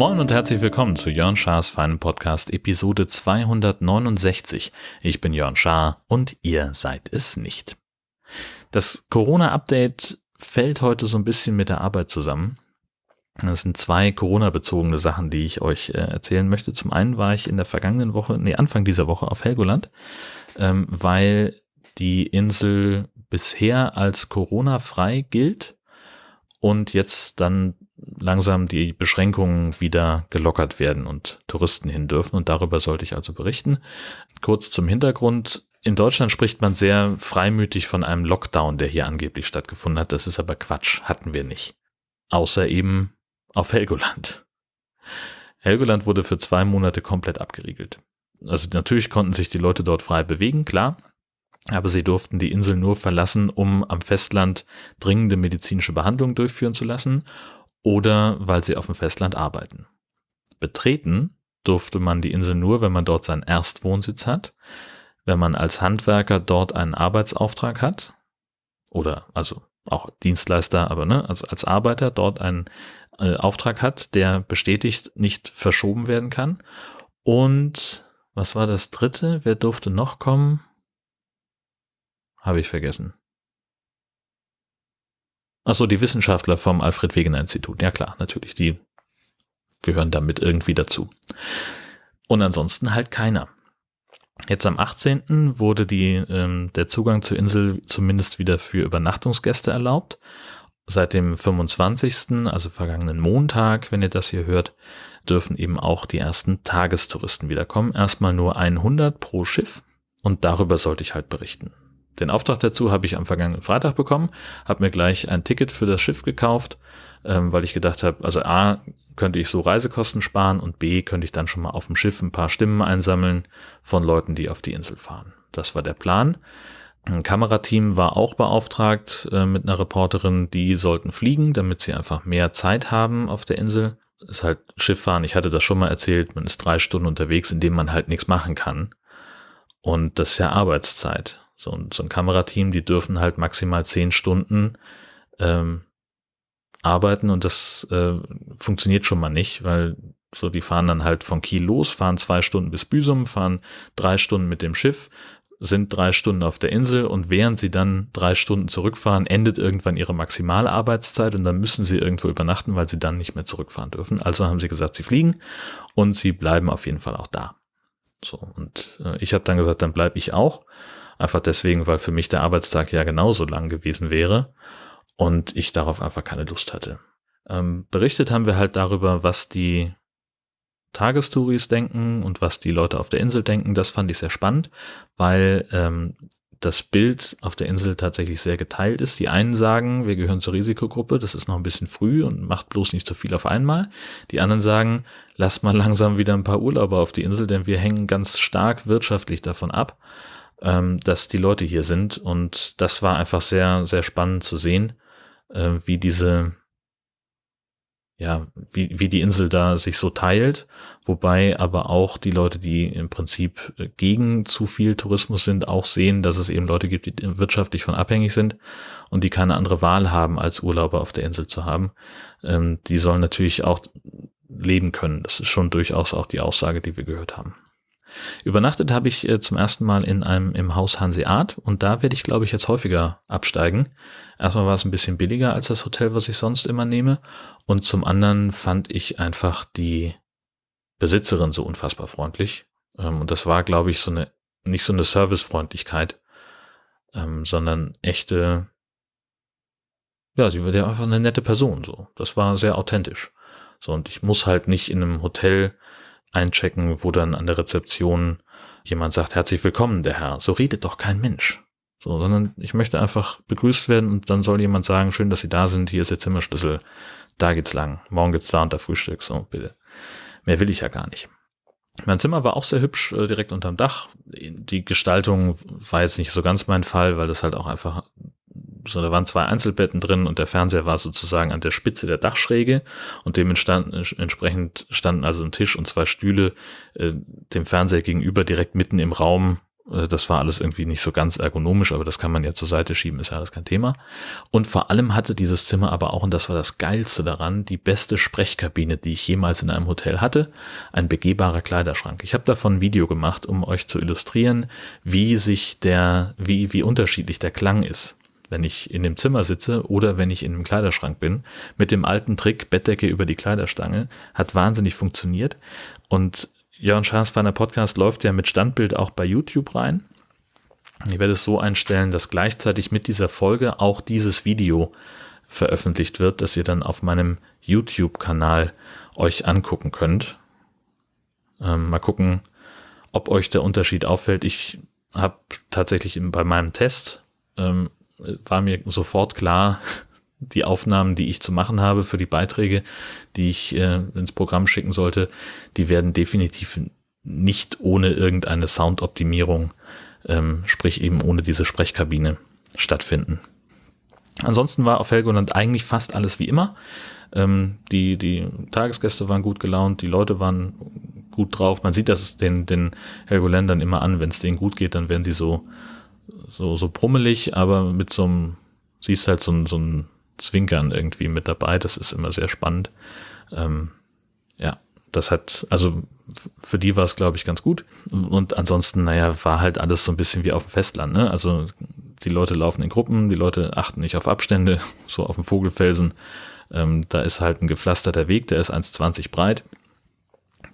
Moin und herzlich willkommen zu Jörn Schars feinen Podcast Episode 269. Ich bin Jörn Schaar und ihr seid es nicht. Das Corona-Update fällt heute so ein bisschen mit der Arbeit zusammen. Das sind zwei Corona-bezogene Sachen, die ich euch äh, erzählen möchte. Zum einen war ich in der vergangenen Woche, nee, Anfang dieser Woche auf Helgoland, ähm, weil die Insel bisher als Corona-frei gilt und jetzt dann langsam die Beschränkungen wieder gelockert werden und Touristen hin dürfen. Und darüber sollte ich also berichten. Kurz zum Hintergrund. In Deutschland spricht man sehr freimütig von einem Lockdown, der hier angeblich stattgefunden hat. Das ist aber Quatsch, hatten wir nicht. Außer eben auf Helgoland. Helgoland wurde für zwei Monate komplett abgeriegelt. Also natürlich konnten sich die Leute dort frei bewegen, klar. Aber sie durften die Insel nur verlassen, um am Festland dringende medizinische Behandlungen durchführen zu lassen oder weil sie auf dem Festland arbeiten. Betreten durfte man die Insel nur, wenn man dort seinen Erstwohnsitz hat, wenn man als Handwerker dort einen Arbeitsauftrag hat oder also auch Dienstleister, aber ne, also als Arbeiter dort einen äh, Auftrag hat, der bestätigt nicht verschoben werden kann. Und was war das dritte? Wer durfte noch kommen? Habe ich vergessen. Achso, die Wissenschaftler vom Alfred Wegener Institut. Ja klar, natürlich, die gehören damit irgendwie dazu. Und ansonsten halt keiner. Jetzt am 18. wurde die, ähm, der Zugang zur Insel zumindest wieder für Übernachtungsgäste erlaubt. Seit dem 25., also vergangenen Montag, wenn ihr das hier hört, dürfen eben auch die ersten Tagestouristen wiederkommen. Erstmal nur 100 pro Schiff und darüber sollte ich halt berichten. Den Auftrag dazu habe ich am vergangenen Freitag bekommen, habe mir gleich ein Ticket für das Schiff gekauft, ähm, weil ich gedacht habe, also A, könnte ich so Reisekosten sparen und B, könnte ich dann schon mal auf dem Schiff ein paar Stimmen einsammeln von Leuten, die auf die Insel fahren. Das war der Plan. Ein Kamerateam war auch beauftragt äh, mit einer Reporterin, die sollten fliegen, damit sie einfach mehr Zeit haben auf der Insel. Ist halt Schifffahren, ich hatte das schon mal erzählt, man ist drei Stunden unterwegs, in dem man halt nichts machen kann. Und das ist ja Arbeitszeit. So, so ein Kamerateam, die dürfen halt maximal zehn Stunden ähm, arbeiten und das äh, funktioniert schon mal nicht, weil so die fahren dann halt von Kiel los, fahren zwei Stunden bis Büsum, fahren drei Stunden mit dem Schiff, sind drei Stunden auf der Insel und während sie dann drei Stunden zurückfahren, endet irgendwann ihre maximale Arbeitszeit und dann müssen sie irgendwo übernachten, weil sie dann nicht mehr zurückfahren dürfen. Also haben sie gesagt, sie fliegen und sie bleiben auf jeden Fall auch da. So und äh, ich habe dann gesagt, dann bleibe ich auch Einfach deswegen, weil für mich der Arbeitstag ja genauso lang gewesen wäre und ich darauf einfach keine Lust hatte. Ähm, berichtet haben wir halt darüber, was die Tagestouris denken und was die Leute auf der Insel denken. Das fand ich sehr spannend, weil ähm, das Bild auf der Insel tatsächlich sehr geteilt ist. Die einen sagen, wir gehören zur Risikogruppe, das ist noch ein bisschen früh und macht bloß nicht so viel auf einmal. Die anderen sagen, lass mal langsam wieder ein paar Urlauber auf die Insel, denn wir hängen ganz stark wirtschaftlich davon ab ähm, dass die Leute hier sind. Und das war einfach sehr, sehr spannend zu sehen, äh, wie diese, ja, wie, wie die Insel da sich so teilt, wobei aber auch die Leute, die im Prinzip gegen zu viel Tourismus sind, auch sehen, dass es eben Leute gibt, die wirtschaftlich von abhängig sind und die keine andere Wahl haben, als Urlauber auf der Insel zu haben. Ähm, die sollen natürlich auch leben können. Das ist schon durchaus auch die Aussage, die wir gehört haben. Übernachtet habe ich äh, zum ersten Mal in einem im Haus Hanseat und da werde ich, glaube ich, jetzt häufiger absteigen. Erstmal war es ein bisschen billiger als das Hotel, was ich sonst immer nehme. Und zum anderen fand ich einfach die Besitzerin so unfassbar freundlich. Ähm, und das war, glaube ich, so eine, nicht so eine Servicefreundlichkeit, ähm, sondern echte, ja, sie war ja einfach eine nette Person, so. Das war sehr authentisch. So, und ich muss halt nicht in einem Hotel einchecken, wo dann an der Rezeption jemand sagt, herzlich willkommen, der Herr. So redet doch kein Mensch. So, sondern ich möchte einfach begrüßt werden und dann soll jemand sagen, schön, dass Sie da sind, hier ist Ihr Zimmerschlüssel, da geht's lang, morgen gibt's da unter Frühstück, so, bitte. Mehr will ich ja gar nicht. Mein Zimmer war auch sehr hübsch, äh, direkt unterm Dach. Die Gestaltung war jetzt nicht so ganz mein Fall, weil das halt auch einfach so, da waren zwei Einzelbetten drin und der Fernseher war sozusagen an der Spitze der Dachschräge und dementsprechend standen also ein Tisch und zwei Stühle äh, dem Fernseher gegenüber direkt mitten im Raum Äh, das war alles irgendwie nicht so ganz ergonomisch, aber das kann man ja zur Seite schieben, ist ja alles kein Thema. Und vor allem hatte dieses Zimmer aber auch, und das war das Geilste daran, die beste Sprechkabine, die ich jemals in einem Hotel hatte, ein begehbarer Kleiderschrank. Ich habe davon ein Video gemacht, um euch zu illustrieren, wie sich der, wie, wie unterschiedlich der Klang ist wenn ich in dem Zimmer sitze oder wenn ich in einem Kleiderschrank bin. Mit dem alten Trick Bettdecke über die Kleiderstange hat wahnsinnig funktioniert. Und Jörn Schaas Feiner Podcast läuft ja mit Standbild auch bei YouTube rein. Ich werde es so einstellen, dass gleichzeitig mit dieser Folge auch dieses Video veröffentlicht wird, dass ihr dann auf meinem YouTube-Kanal euch angucken könnt. Ähm, mal gucken, ob euch der Unterschied auffällt. Ich habe tatsächlich bei meinem Test, ähm, war mir sofort klar, die Aufnahmen, die ich zu machen habe für die Beiträge, die ich äh, ins Programm schicken sollte, die werden definitiv nicht ohne irgendeine Soundoptimierung, ähm, sprich eben ohne diese Sprechkabine stattfinden. Ansonsten war auf Helgoland eigentlich fast alles wie immer. Ähm, die, die Tagesgäste waren gut gelaunt, die Leute waren gut drauf. Man sieht das den, den Helgoländern immer an, wenn es denen gut geht, dann werden die so, so, so brummelig, aber mit so einem, siehst halt so ein, so ein Zwinkern irgendwie mit dabei. Das ist immer sehr spannend. Ähm, ja, das hat, also für die war es, glaube ich, ganz gut. Und ansonsten, naja, war halt alles so ein bisschen wie auf dem Festland. Ne? Also die Leute laufen in Gruppen, die Leute achten nicht auf Abstände, so auf dem Vogelfelsen. Ähm, da ist halt ein gepflasterter Weg, der ist 1,20 breit.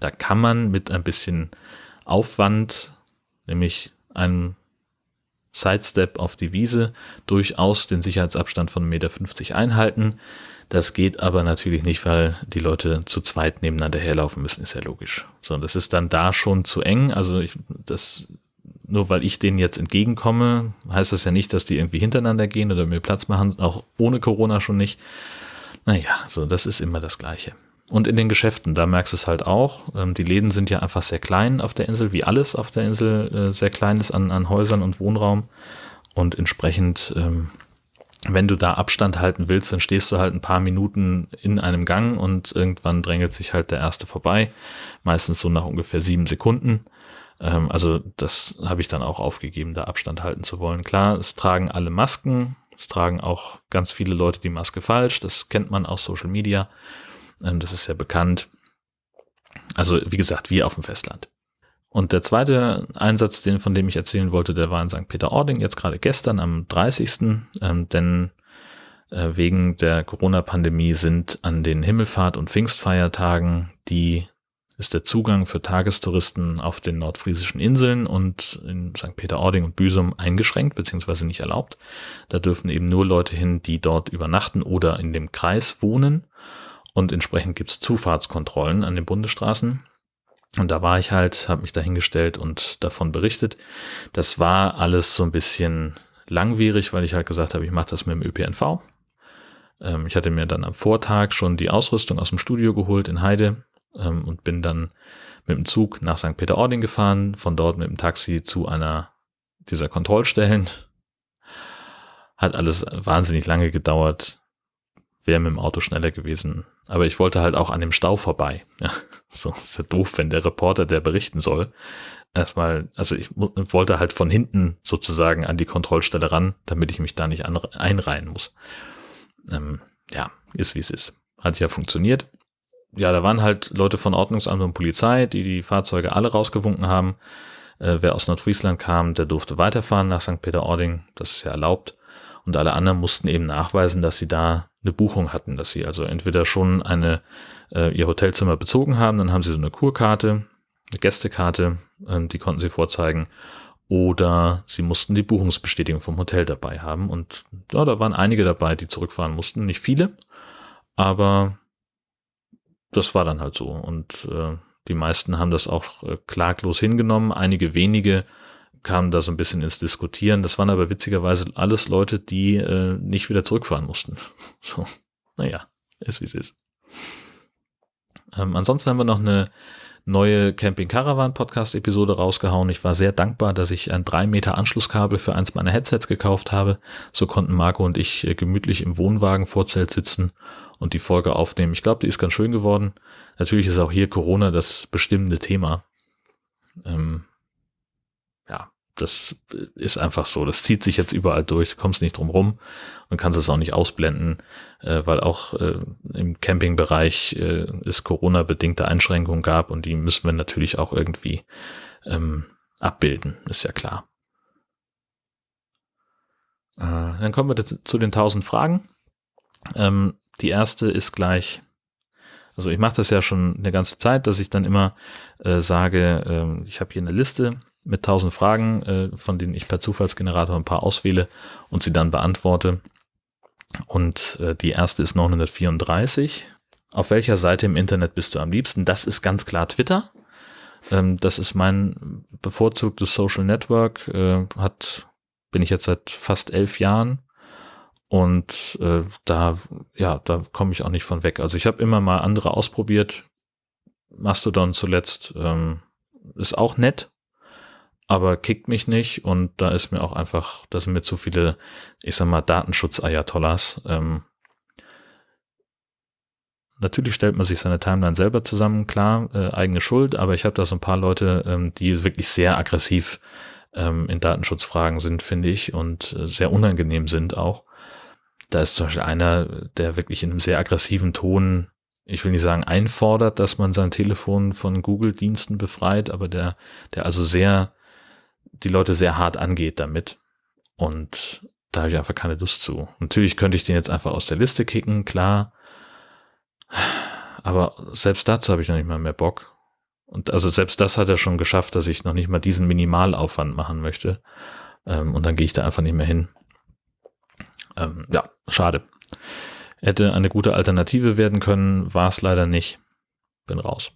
Da kann man mit ein bisschen Aufwand, nämlich einem Sidestep auf die Wiese durchaus den Sicherheitsabstand von 1,50 Meter einhalten. Das geht aber natürlich nicht, weil die Leute zu zweit nebeneinander herlaufen müssen, ist ja logisch. So, das ist dann da schon zu eng. Also ich, das, nur weil ich denen jetzt entgegenkomme, heißt das ja nicht, dass die irgendwie hintereinander gehen oder mir Platz machen, auch ohne Corona schon nicht. Naja, so, das ist immer das Gleiche. Und in den Geschäften, da merkst du es halt auch. Ähm, die Läden sind ja einfach sehr klein auf der Insel, wie alles auf der Insel äh, sehr klein ist an, an Häusern und Wohnraum. Und entsprechend, ähm, wenn du da Abstand halten willst, dann stehst du halt ein paar Minuten in einem Gang und irgendwann drängelt sich halt der erste vorbei. Meistens so nach ungefähr sieben Sekunden. Ähm, also das habe ich dann auch aufgegeben, da Abstand halten zu wollen. Klar, es tragen alle Masken. Es tragen auch ganz viele Leute die Maske falsch. Das kennt man aus Social Media. Ähm, das ist ja bekannt. Also wie gesagt, wie auf dem Festland. Und der zweite Einsatz, den, von dem ich erzählen wollte, der war in St. Peter-Ording, jetzt gerade gestern am 30. Ähm, denn äh, wegen der Corona-Pandemie sind an den Himmelfahrt- und Pfingstfeiertagen die ist der Zugang für Tagestouristen auf den nordfriesischen Inseln und in St. Peter-Ording und Büsum eingeschränkt beziehungsweise nicht erlaubt. Da dürfen eben nur Leute hin, die dort übernachten oder in dem Kreis wohnen. Und entsprechend gibt's Zufahrtskontrollen an den Bundesstraßen. Und da war ich halt, habe mich dahingestellt und davon berichtet. Das war alles so ein bisschen langwierig, weil ich halt gesagt habe, ich mache das mit dem ÖPNV. Ähm, ich hatte mir dann am Vortag schon die Ausrüstung aus dem Studio geholt in Heide ähm, und bin dann mit dem Zug nach St. Peter-Ording gefahren, von dort mit dem Taxi zu einer dieser Kontrollstellen. Hat alles wahnsinnig lange gedauert wäre mit dem Auto schneller gewesen. Aber ich wollte halt auch an dem Stau vorbei. Ja, so ist ja doof, wenn der Reporter, der berichten soll, erstmal, also ich wollte halt von hinten sozusagen an die Kontrollstelle ran, damit ich mich da nicht einreihen muss. Ähm, ja, ist wie es ist. Hat ja funktioniert. Ja, da waren halt Leute von Ordnungsamt und Polizei, die die Fahrzeuge alle rausgewunken haben. Äh, wer aus Nordfriesland kam, der durfte weiterfahren nach St. Peter-Ording. Das ist ja erlaubt. Und alle anderen mussten eben nachweisen, dass sie da eine Buchung hatten, dass sie also entweder schon eine, äh, ihr Hotelzimmer bezogen haben, dann haben sie so eine Kurkarte, eine Gästekarte, äh, die konnten sie vorzeigen, oder sie mussten die Buchungsbestätigung vom Hotel dabei haben. Und ja, da waren einige dabei, die zurückfahren mussten, nicht viele, aber das war dann halt so. Und äh, die meisten haben das auch äh, klaglos hingenommen. Einige wenige kamen da so ein bisschen ins Diskutieren. Das waren aber witzigerweise alles Leute, die äh, nicht wieder zurückfahren mussten. So, naja, ist wie es ist. Ähm, ansonsten haben wir noch eine neue Camping Caravan Podcast Episode rausgehauen. Ich war sehr dankbar, dass ich ein 3 Meter Anschlusskabel für eins meiner Headsets gekauft habe. So konnten Marco und ich äh, gemütlich im Wohnwagen Vorzelt sitzen und die Folge aufnehmen. Ich glaube, die ist ganz schön geworden. Natürlich ist auch hier Corona das bestimmende Thema. Ähm, das ist einfach so. Das zieht sich jetzt überall durch, du kommst nicht drum rum und kannst es auch nicht ausblenden, äh, weil auch äh, im Campingbereich äh, es Corona-bedingte Einschränkungen gab und die müssen wir natürlich auch irgendwie ähm, abbilden, ist ja klar. Äh, dann kommen wir zu den 1000 Fragen. Ähm, die erste ist gleich, also ich mache das ja schon eine ganze Zeit, dass ich dann immer äh, sage, äh, ich habe hier eine Liste mit 1000 Fragen, äh, von denen ich per Zufallsgenerator ein paar auswähle und sie dann beantworte. Und äh, die erste ist 934. Auf welcher Seite im Internet bist du am liebsten? Das ist ganz klar Twitter. Ähm, das ist mein bevorzugtes Social Network. Äh, hat, bin ich jetzt seit fast elf Jahren. Und äh, da, ja, da komme ich auch nicht von weg. Also ich habe immer mal andere ausprobiert. Mastodon zuletzt ähm, ist auch nett, aber kickt mich nicht und da ist mir auch einfach, da sind mir zu viele, ich sag mal, Datenschutz-Ayatollahs. Ähm, natürlich stellt man sich seine Timeline selber zusammen, klar, äh, eigene Schuld, aber ich habe da so ein paar Leute, ähm, die wirklich sehr aggressiv ähm, in Datenschutzfragen sind, finde ich, und äh, sehr unangenehm sind auch. Da ist zum Beispiel einer, der wirklich in einem sehr aggressiven Ton ich will nicht sagen einfordert, dass man sein Telefon von Google-Diensten befreit, aber der, der also sehr die Leute sehr hart angeht damit. Und da habe ich einfach keine Lust zu. Natürlich könnte ich den jetzt einfach aus der Liste kicken, klar. Aber selbst dazu habe ich noch nicht mal mehr Bock. Und also selbst das hat er schon geschafft, dass ich noch nicht mal diesen Minimalaufwand machen möchte. Ähm, und dann gehe ich da einfach nicht mehr hin. Ähm, ja, schade. Hätte eine gute Alternative werden können, war es leider nicht. Bin raus.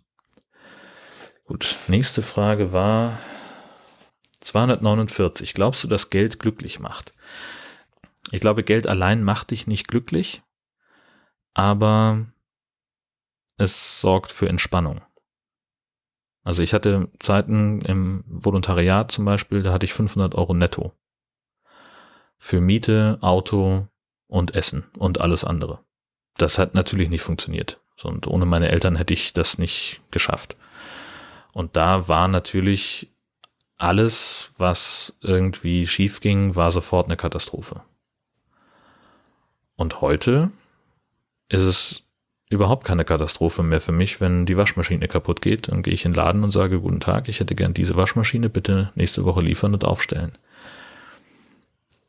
Gut, nächste Frage war, 249. Glaubst du, dass Geld glücklich macht? Ich glaube, Geld allein macht dich nicht glücklich, aber es sorgt für Entspannung. Also ich hatte Zeiten im Volontariat zum Beispiel, da hatte ich 500 Euro netto. Für Miete, Auto und Essen und alles andere. Das hat natürlich nicht funktioniert. Und ohne meine Eltern hätte ich das nicht geschafft. Und da war natürlich alles, was irgendwie schief ging, war sofort eine Katastrophe. Und heute ist es überhaupt keine Katastrophe mehr für mich, wenn die Waschmaschine kaputt geht. Dann gehe ich in den Laden und sage, guten Tag, ich hätte gern diese Waschmaschine, bitte nächste Woche liefern und aufstellen.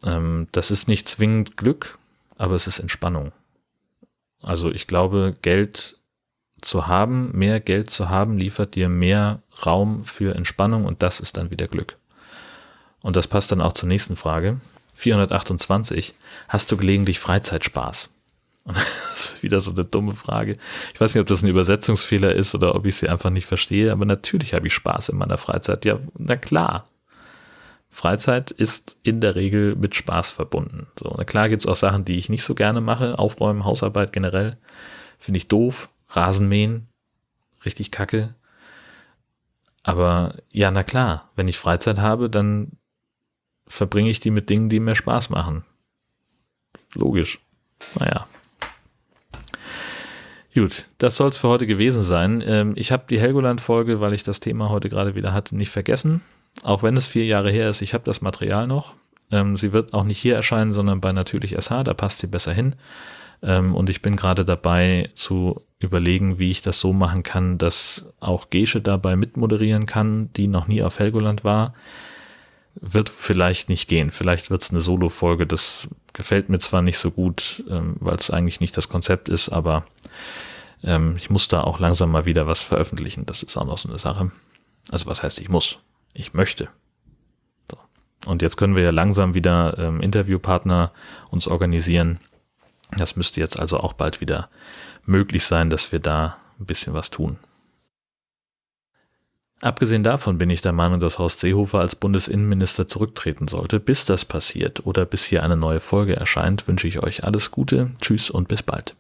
Ähm, das ist nicht zwingend Glück, aber es ist Entspannung. Also ich glaube, Geld zu haben, mehr Geld zu haben, liefert dir mehr Raum für Entspannung und das ist dann wieder Glück. Und das passt dann auch zur nächsten Frage. 428. Hast du gelegentlich Freizeitspaß? Und das ist wieder so eine dumme Frage. Ich weiß nicht, ob das ein Übersetzungsfehler ist oder ob ich sie einfach nicht verstehe, aber natürlich habe ich Spaß in meiner Freizeit. Ja, na klar. Freizeit ist in der Regel mit Spaß verbunden. So, na klar gibt es auch Sachen, die ich nicht so gerne mache. Aufräumen, Hausarbeit generell. Finde ich doof. Rasenmähen, richtig kacke. Aber ja, na klar, wenn ich Freizeit habe, dann verbringe ich die mit Dingen, die mir Spaß machen. Logisch. Naja. Gut, das soll es für heute gewesen sein. Ähm, ich habe die Helgoland-Folge, weil ich das Thema heute gerade wieder hatte, nicht vergessen. Auch wenn es vier Jahre her ist, ich habe das Material noch. Ähm, sie wird auch nicht hier erscheinen, sondern bei Natürlich SH, da passt sie besser hin. Ähm, und ich bin gerade dabei zu überlegen, wie ich das so machen kann, dass auch Gesche dabei mitmoderieren kann, die noch nie auf Helgoland war. Wird vielleicht nicht gehen. Vielleicht wird es eine Solo-Folge. Das gefällt mir zwar nicht so gut, ähm, weil es eigentlich nicht das Konzept ist, aber ähm, ich muss da auch langsam mal wieder was veröffentlichen. Das ist auch noch so eine Sache. Also was heißt, ich muss? Ich möchte. So. Und jetzt können wir ja langsam wieder ähm, Interviewpartner uns organisieren das müsste jetzt also auch bald wieder möglich sein, dass wir da ein bisschen was tun. Abgesehen davon bin ich der Meinung, dass Horst Seehofer als Bundesinnenminister zurücktreten sollte. Bis das passiert oder bis hier eine neue Folge erscheint, wünsche ich euch alles Gute, tschüss und bis bald.